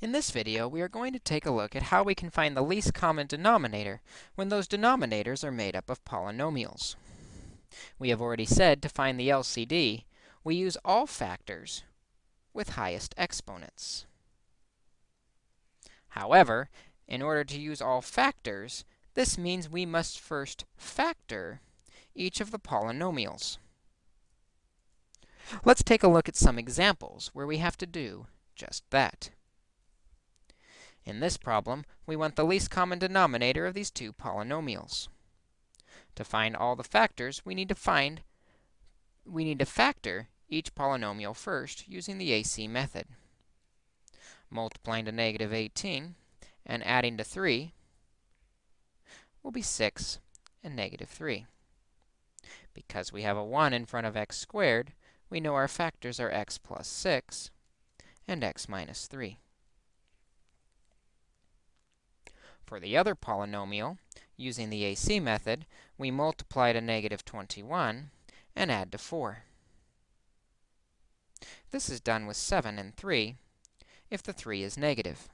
In this video, we are going to take a look at how we can find the least common denominator when those denominators are made up of polynomials. We have already said to find the LCD, we use all factors with highest exponents. However, in order to use all factors, this means we must first factor each of the polynomials. Let's take a look at some examples where we have to do just that. In this problem, we want the least common denominator of these two polynomials. To find all the factors, we need to find we need to factor each polynomial first using the AC method. Multiplying to negative 18 and adding to 3 will be 6 and negative 3. Because we have a 1 in front of x squared, we know our factors are x plus 6 and x minus 3. For the other polynomial, using the AC method, we multiply to negative 21 and add to 4. This is done with 7 and 3 if the 3 is negative.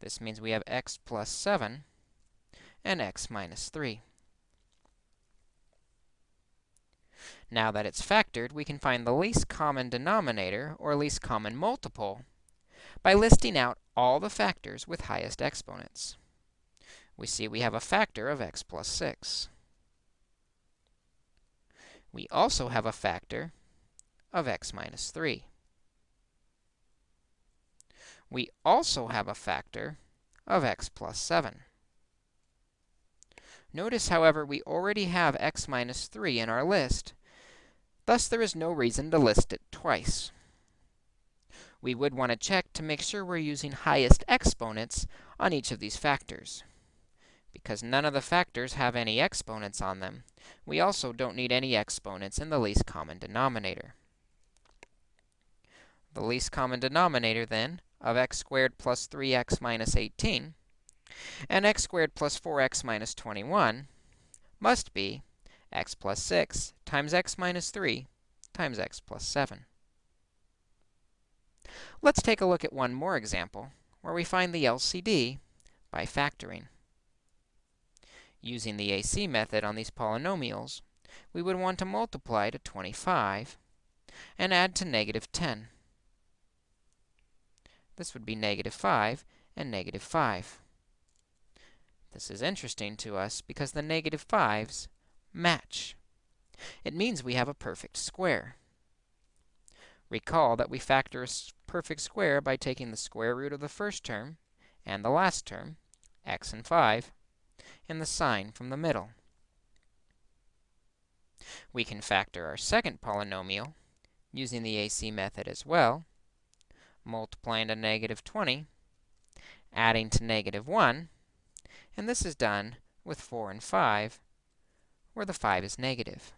This means we have x plus 7 and x minus 3. Now that it's factored, we can find the least common denominator, or least common multiple, by listing out all the factors with highest exponents. We see we have a factor of x plus 6. We also have a factor of x minus 3. We also have a factor of x plus 7. Notice, however, we already have x minus 3 in our list. Thus, there is no reason to list it twice we would want to check to make sure we're using highest exponents on each of these factors. Because none of the factors have any exponents on them, we also don't need any exponents in the least common denominator. The least common denominator, then, of x squared plus 3x minus 18 and x squared plus 4x minus 21 must be x plus 6 times x minus 3 times x plus 7. Let's take a look at one more example where we find the LCD by factoring. Using the AC method on these polynomials, we would want to multiply to 25 and add to negative 10. This would be negative 5 and negative 5. This is interesting to us because the negative 5s match. It means we have a perfect square. Recall that we factor a perfect square by taking the square root of the first term and the last term, x and 5, and the sign from the middle. We can factor our second polynomial using the AC method as well, multiplying to negative 20, adding to negative 1, and this is done with 4 and 5, where the 5 is negative.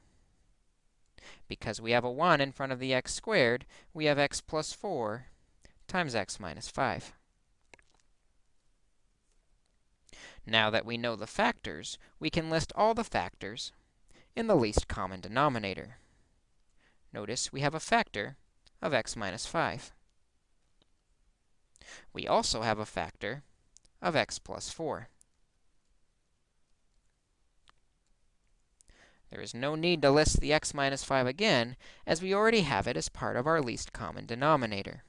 Because we have a 1 in front of the x squared, we have x plus 4 times x minus 5. Now that we know the factors, we can list all the factors in the least common denominator. Notice we have a factor of x minus 5. We also have a factor of x plus 4. There is no need to list the x minus 5 again, as we already have it as part of our least common denominator.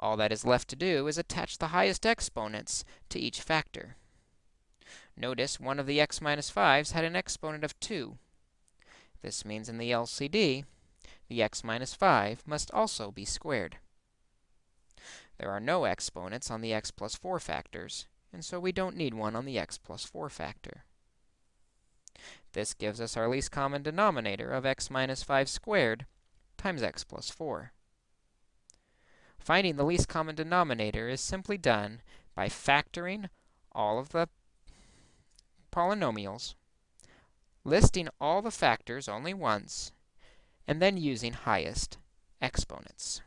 All that is left to do is attach the highest exponents to each factor. Notice one of the x minus 5s had an exponent of 2. This means in the LCD, the x minus 5 must also be squared. There are no exponents on the x plus 4 factors, and so we don't need one on the x plus 4 factor. This gives us our least common denominator of x minus 5 squared times x plus 4. Finding the least common denominator is simply done by factoring all of the polynomials, listing all the factors only once, and then using highest exponents.